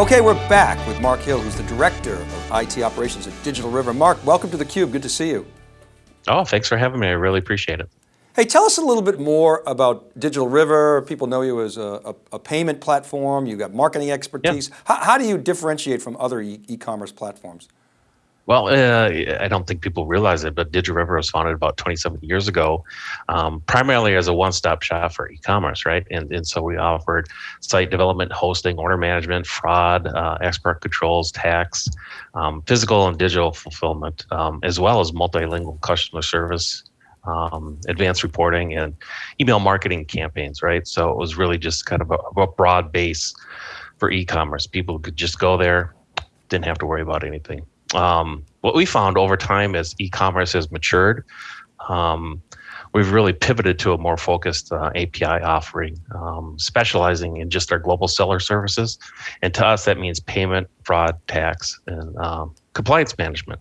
Okay, we're back with Mark Hill, who's the Director of IT Operations at Digital River. Mark, welcome to theCUBE, good to see you. Oh, thanks for having me, I really appreciate it. Hey, tell us a little bit more about Digital River. People know you as a, a, a payment platform, you've got marketing expertise. How, how, do you differentiate from other e-commerce e platforms? Well, uh, I don't think people realize it, but DigiRiver was founded about 27 years ago, um, primarily as a one-stop shop for e-commerce, right? And, and so we offered site development, hosting, order management, fraud, uh, export controls, tax, um, physical and digital fulfillment, um, as well as multilingual customer service, um, advanced reporting, and email marketing campaigns, right? So it was really just kind of a, a broad base for e-commerce. People could just go there, didn't have to worry about anything um, what we found over time as e-commerce has matured, um, we've really pivoted to a more focused uh, API offering, um, specializing in just our global seller services. And to us, that means payment, fraud, tax, and um, compliance management.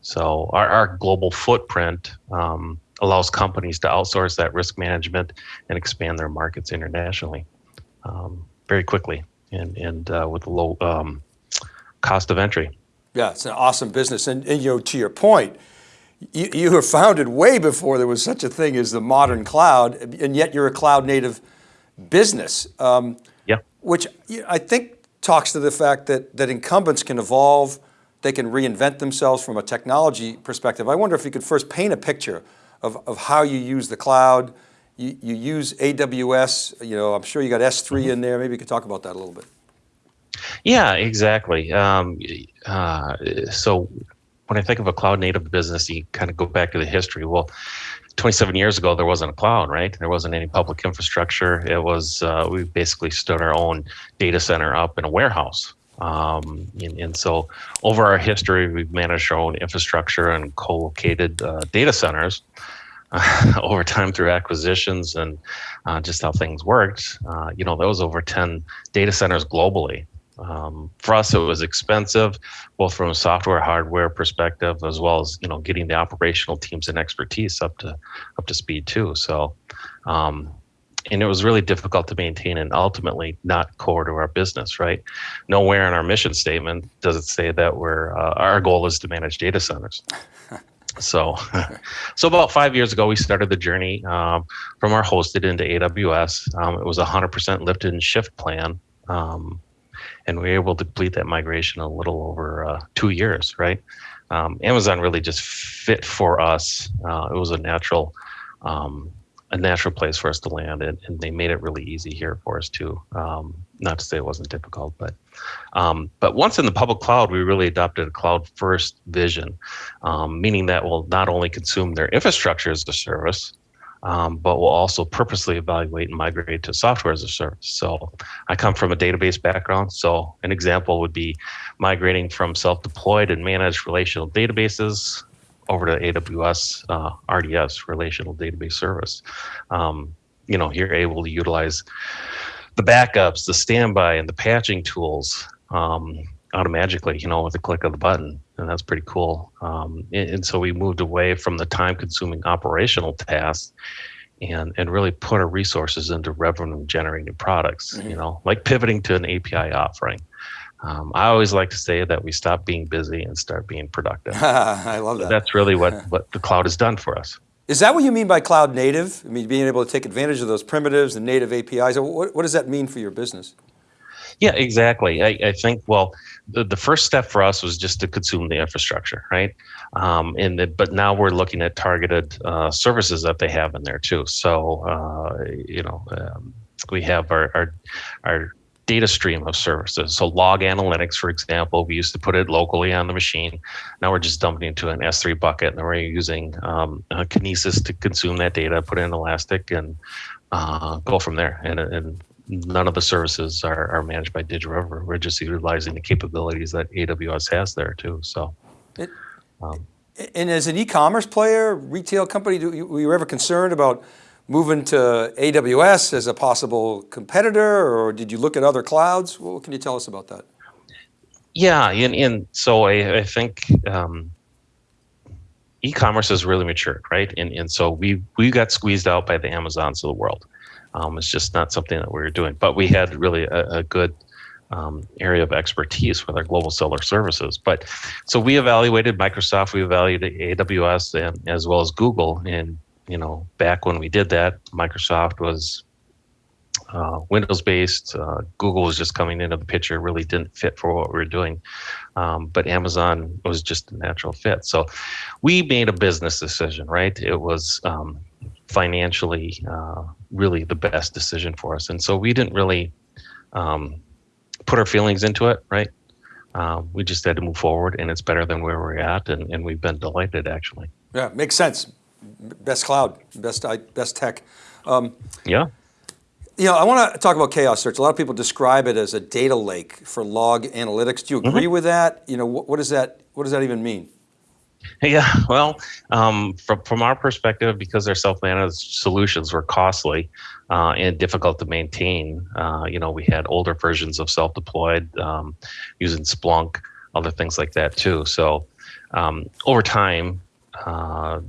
So our, our global footprint um, allows companies to outsource that risk management and expand their markets internationally um, very quickly and, and uh, with low cost of entry. Yeah, it's an awesome business. And, and you know, to your point, you, you were founded way before there was such a thing as the modern cloud, and yet you're a cloud native business. Um, yeah. Which I think talks to the fact that, that incumbents can evolve, they can reinvent themselves from a technology perspective. I wonder if you could first paint a picture of, of how you use the cloud. You, you use AWS, you know, I'm sure you got S3 mm -hmm. in there. Maybe you could talk about that a little bit. Yeah, exactly. Um, uh, so when I think of a cloud native business, you kind of go back to the history. Well, 27 years ago, there wasn't a cloud, right? There wasn't any public infrastructure. It was, uh, we basically stood our own data center up in a warehouse. Um, and, and, so over our history, we've managed our own infrastructure and co-located uh, data centers uh, over time through acquisitions and uh, just how things worked. Uh, you know, there was over 10 data centers globally. Um, for us, it was expensive, both from a software, hardware perspective, as well as you know getting the operational teams and expertise up to up to speed too. So, um, and it was really difficult to maintain, and ultimately not core to our business. Right? Nowhere in our mission statement does it say that we're uh, our goal is to manage data centers. So, so about five years ago, we started the journey um, from our hosted into AWS. Um, it was a 100% lift and shift plan. Um, and we were able to complete that migration a little over uh, two years, right? Um, Amazon really just fit for us. Uh, it was a natural, um, a natural place for us to land, and, and, they made it really easy here for us too. Um, not to say it wasn't difficult, but um, but once in the public cloud, we really adopted a cloud-first vision, um, meaning that we'll not only consume their infrastructure as a service, um, but we'll also purposely evaluate and migrate to software as a service. So I come from a database background. So an example would be migrating from self-deployed and managed relational databases over to AWS uh, RDS, Relational Database Service. Um, you know, you're able to utilize the backups, the standby, and the patching tools um, automatically, you know, with a click of the button and that's pretty cool. Um, and, and, so we moved away from the time-consuming operational tasks and and really put our resources into revenue-generating products. Mm -hmm. You know, like pivoting to an API offering. Um, I always like to say that we stop being busy and start being productive. I love that. That's really what what the cloud has done for us. Is that what you mean by cloud native? I mean, being able to take advantage of those primitives and native APIs. What, what does that mean for your business? Yeah, exactly. I, I think, well, the, the first step for us was just to consume the infrastructure, right? Um, and the, but now we're looking at targeted uh, services that they have in there too. So, uh, you know, um, we have our, our, our data stream of services. So log analytics, for example, we used to put it locally on the machine. Now we're just dumping into an S3 bucket and we're using um, Kinesis to consume that data, put it in Elastic and uh, go from there. And, and none of the services are, are managed by DigiRiver. We're just utilizing the capabilities that AWS has there too. So, it, um, and as an e-commerce player, retail company, do were you ever concerned about moving to AWS as a possible competitor, or did you look at other clouds? What can you tell us about that? Yeah, and, and so I, I think um, e-commerce has really matured, right? And, and so we, we got squeezed out by the Amazons of the world. Um, it's just not something that we were doing, but we had really a, a good um, area of expertise with our global seller services. But so we evaluated Microsoft, we evaluated AWS, and as well as Google. And you know, back when we did that, Microsoft was uh, Windows based. Uh, Google was just coming into the picture, really didn't fit for what we were doing. Um, but Amazon was just a natural fit. So we made a business decision, right? It was um, financially uh, really the best decision for us. And so we didn't really um, put our feelings into it, right? Um, we just had to move forward, and it's better than where we're at, and, and we've been delighted actually. Yeah, makes sense. Best cloud, best best tech. Um, yeah. You know, I want to talk about Chaos Search. A lot of people describe it as a data lake for log analytics. Do you agree mm -hmm. with that? You know, what, what, does that what does that even mean? Yeah, well, um, from from our perspective, because their self-managed solutions were costly uh, and difficult to maintain. Uh, you know, we had older versions of self-deployed um, using Splunk, other things like that too. So um, over time, uh,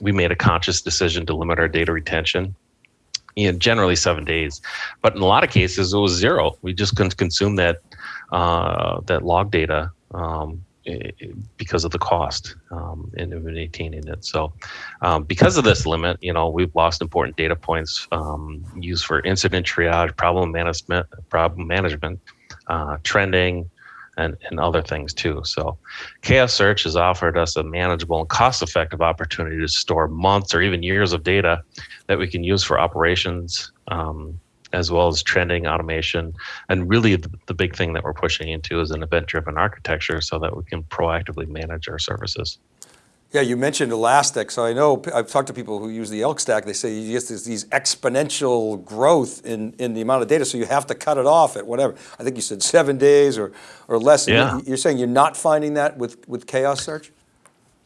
we made a conscious decision to limit our data retention you know, generally seven days. But in a lot of cases, it was zero. We just couldn't consume that uh, that log data um, because of the cost um, in maintaining it. So, um, because of this limit, you know, we've lost important data points um, used for incident triage, problem management, problem management, uh, trending, and, and other things too. So Chaos Search has offered us a manageable and cost-effective opportunity to store months or even years of data that we can use for operations, um, as well as trending automation. And really the, the big thing that we're pushing into is an event-driven architecture so that we can proactively manage our services. Yeah, you mentioned Elastic. So I know I've talked to people who use the ELK stack. They say you get this, these exponential growth in, in the amount of data. So you have to cut it off at whatever. I think you said seven days or, or less. Yeah. You're saying you're not finding that with, with Chaos Search?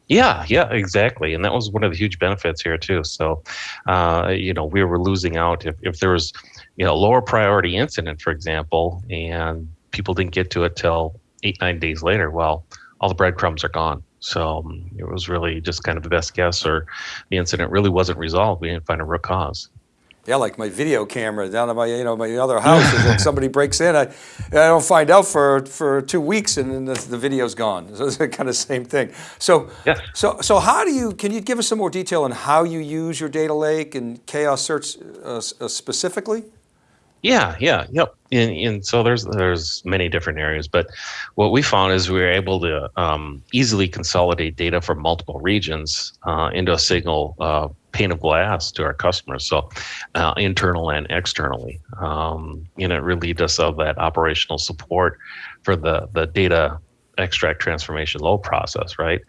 Yeah, yeah, exactly. And that was one of the huge benefits here too. So, uh, you know, we were losing out if, if there was, you know, a lower priority incident, for example, and people didn't get to it till eight, nine days later. Well, all the breadcrumbs are gone. So um, it was really just kind of the best guess, or the incident really wasn't resolved. We didn't find a root cause. Yeah, like my video camera down at my, you know, my other house. like somebody breaks in, I, I don't find out for for two weeks, and then the, the video's gone. So it's kind of same thing. So, yeah. so, so how do you? Can you give us some more detail on how you use your data lake and Chaos Search uh, uh, specifically? Yeah, yeah, yep. And, and so there's there's many different areas, but what we found is we were able to um, easily consolidate data from multiple regions uh, into a single uh, pane of glass to our customers. So uh, internal and externally, um, and it relieved us of that operational support for the the data extract transformation load process, right?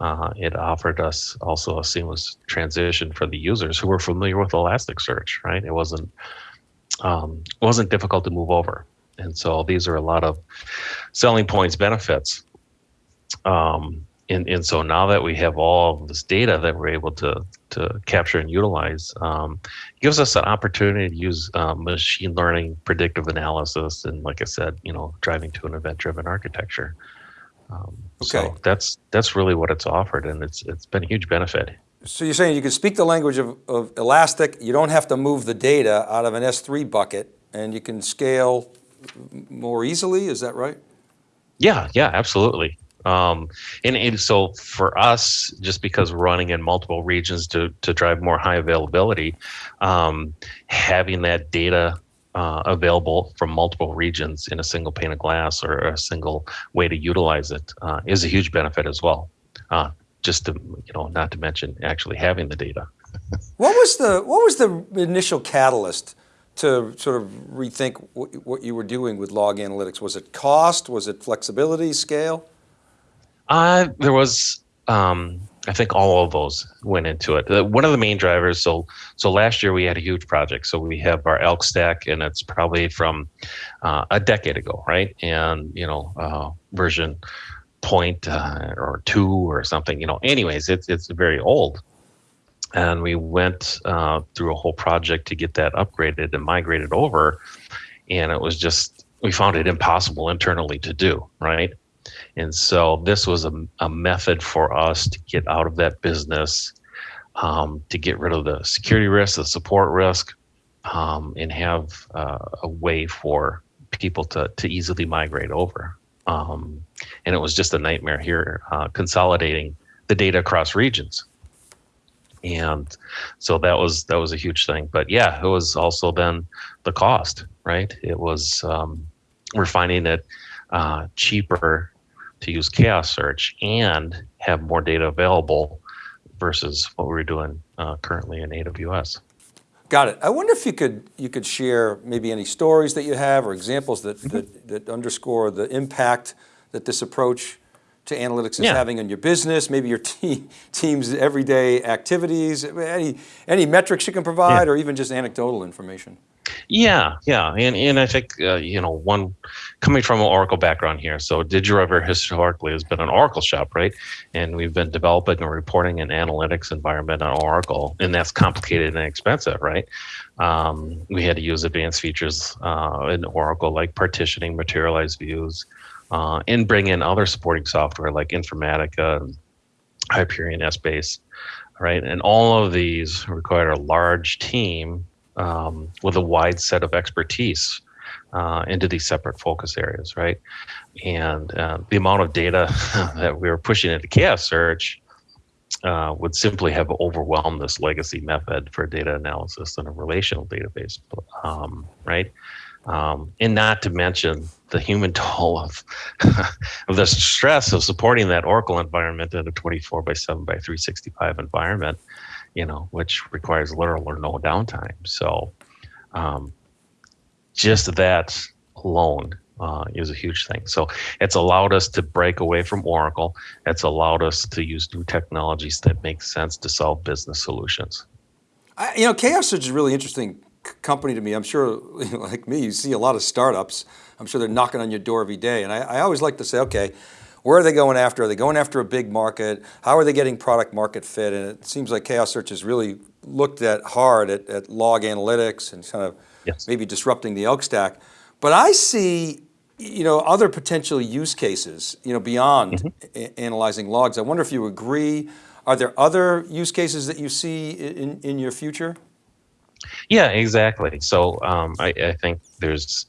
Uh, it offered us also a seamless transition for the users who were familiar with Elasticsearch, right? It wasn't um, wasn't difficult to move over. And so these are a lot of selling points, benefits. Um, and, and so now that we have all of this data that we're able to, to capture and utilize, um, gives us an opportunity to use uh, machine learning, predictive analysis, and like I said, you know, driving to an event-driven architecture. Um, okay. So that's that's really what it's offered, and it's it's been a huge benefit. So you're saying you can speak the language of, of Elastic, you don't have to move the data out of an S3 bucket, and you can scale more easily, is that right? Yeah, yeah, absolutely. Um, and, and, so for us, just because we're running in multiple regions to, to drive more high availability, um, having that data uh, available from multiple regions in a single pane of glass or a single way to utilize it uh, is a huge benefit as well. Uh, just to you know not to mention actually having the data. what was the what was the initial catalyst to sort of rethink what you were doing with log analytics? Was it cost? Was it flexibility, scale? Uh, there was, um, I think all of those went into it. Uh, one of the main drivers, so so last year we had a huge project. So we have our ELK stack and it's probably from uh, a decade ago, right? And, you know, uh, version point uh, or two or something. You know, anyways, it's it's very old, and we went uh, through a whole project to get that upgraded and migrated over, and it was just we found it impossible internally to do right. And so this was a, a method for us to get out of that business, um, to get rid of the security risk, the support risk, um, and have uh, a way for people to to easily migrate over. Um, and it was just a nightmare here uh, consolidating the data across regions. And so that was that was a huge thing. But yeah, it was also then the cost, right? It was um, we're finding it uh, cheaper to use chaos search and have more data available versus what we're doing uh, currently in AWS. Got it. I wonder if you could you could share maybe any stories that you have or examples that Mm-hmm. that, that underscore the impact that this approach to analytics is Yeah. having on your business, maybe your te team's everyday activities, any any metrics you can provide, or even just anecdotal information. Yeah, yeah, and and I think uh, you know one coming from an Oracle background here. So DigiRiver historically has been an Oracle shop, right? And we've been developing and reporting an analytics environment on Oracle, and that's complicated and expensive, right? Um, we had to use advanced features uh, in Oracle like partitioning, materialized views, uh, and bring in other supporting software like Informatica, and Hyperion Essbase, right? And all of these require a large team um, with a wide set of expertise uh, into these separate focus areas, right? And uh, the amount of data that we were pushing into Chaos Search uh, would simply have overwhelmed this legacy method for data analysis in a relational database, um, right? Um, and not to mention the human toll of, of the stress of supporting that Oracle environment in a 24 by 7 by 365 environment you know, which requires little or no downtime. So, um, just that alone uh, is a huge thing. So, it's allowed us to break away from Oracle. It's allowed us to use new technologies that make sense to solve business solutions. I, you know, Chaos is a really interesting company to me. I'm sure, you know, like me, you see a lot of startups. I'm sure they're knocking on your door every day. And I, I always like to say, okay, where are they going after? Are they going after a big market? How are they getting product market fit? And it seems like Chaos Search has really looked at hard at, at log analytics and kind of Yes. maybe disrupting the ELK stack. But I see, you know, other potential use cases, you know, beyond a- analyzing logs. I wonder if you agree. Are there other use cases that you see in, in your future? Yeah, exactly. So um, I, I think there's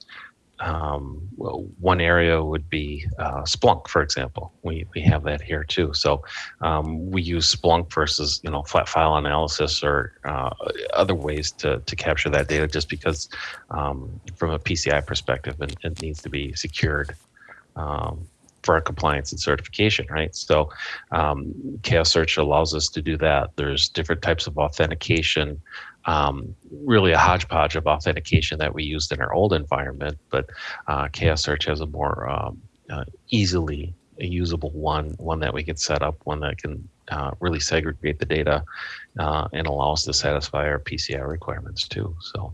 um, one area would be uh, Splunk, for example. We we have that here too. So um, we use Splunk versus you know flat file analysis or uh, other ways to to capture that data, just because um, from a PCI perspective, it, it needs to be secured. Um, for our compliance and certification, right? So, um, Chaos Search allows us to do that. There's different types of authentication um, really a hodgepodge of authentication that we used in our old environment, but uh, Chaos Search has a more um, uh, easily usable one, one that we can set up, one that can uh, really segregate the data uh, and allow us to satisfy our PCI requirements too. So,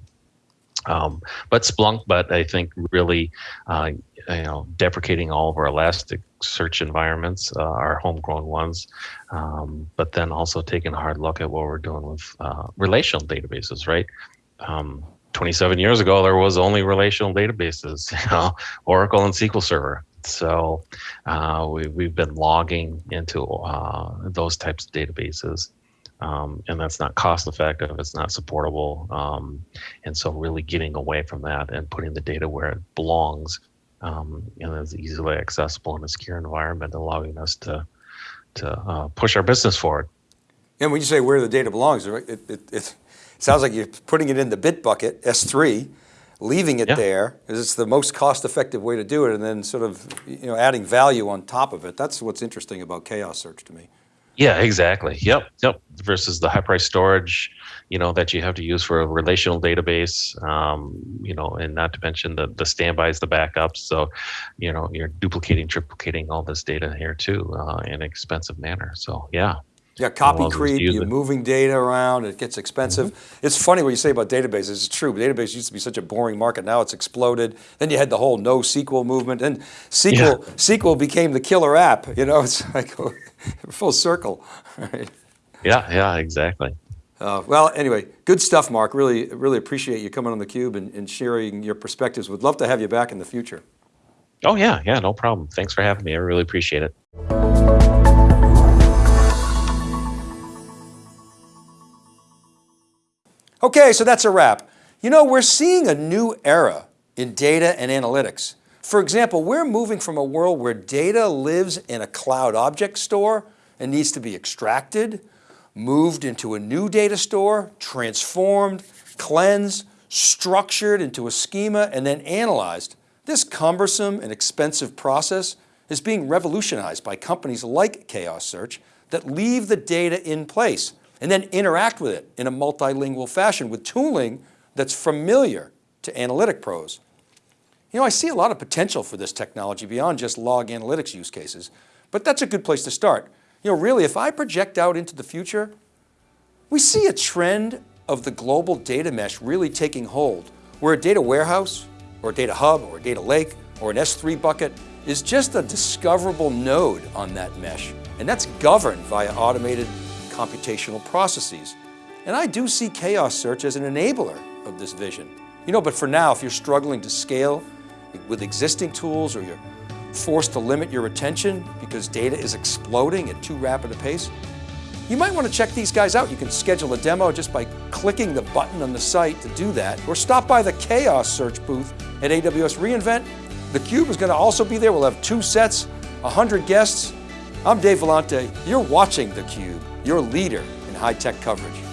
um, but Splunk, but I think really, uh, you know, deprecating all of our Elastic search environments, uh, our homegrown ones, um, but then also taking a hard look at what we're doing with uh, relational databases, right? Um, 27 years ago, there was only relational databases, you know, Oracle and SQL Server. So uh, we, we've been logging into uh, those types of databases. Um, and that's not cost effective, it's not supportable. Um, and so really getting away from that and putting the data where it belongs um, and is easily accessible in a secure environment, allowing us to to uh, push our business forward. And when you say where the data belongs, it, it, it, it sounds like you're putting it in the bit bucket, S3, leaving it Yeah. there, because it's the most cost-effective way to do it, and then sort of you know adding value on top of it. That's what's interesting about Chaos Search to me. Yeah, exactly. Yep, yep. Versus the high price storage, you know, that you have to use for a relational database, um, you know, and not to mention the the standbys, the backups. So, you know, you're duplicating, triplicating all this data here too uh, in an expensive manner. So, yeah. Yeah, copy creep, you're moving data around, it gets expensive. It's funny what you say about databases, it's true. Database used to be such a boring market, now it's exploded. Then you had the whole NoSQL movement, and SQL, SQL became the killer app, you know, it's like full circle, right? Yeah, yeah, exactly. Uh, well, anyway, good stuff, Mark. Really, really appreciate you coming on theCUBE and, and sharing your perspectives. Would love to have you back in the future. Oh yeah, yeah, no problem. Thanks for having me. I really appreciate it. Okay, so that's a wrap. You know, we're seeing a new era in data and analytics. For example, we're moving from a world where data lives in a cloud object store and needs to be extracted, moved into a new data store, transformed, cleansed, structured into a schema, and then analyzed. This cumbersome and expensive process is being revolutionized by companies like Chaos Search that leave the data in place and then interact with it in a multilingual fashion with tooling that's familiar to analytic pros. You know, I see a lot of potential for this technology beyond just log analytics use cases, but that's a good place to start. You know, really, if I project out into the future, we see a trend of the global data mesh really taking hold, where a data warehouse, or a data hub, or a data lake, or an S3 bucket is just a discoverable node on that mesh, and that's governed via automated computational processes. And I do see Chaos Search as an enabler of this vision. You know, but for now, if you're struggling to scale with existing tools or you're forced to limit your attention because data is exploding at too rapid a pace, you might want to check these guys out. You can schedule a demo just by clicking the button on the site to do that, or stop by the Chaos Search booth at AWS reInvent. The Cube is going to also be there. We'll have two sets, 100 guests. I'm Dave Vellante. You're watching theCUBE, your leader in high-tech coverage.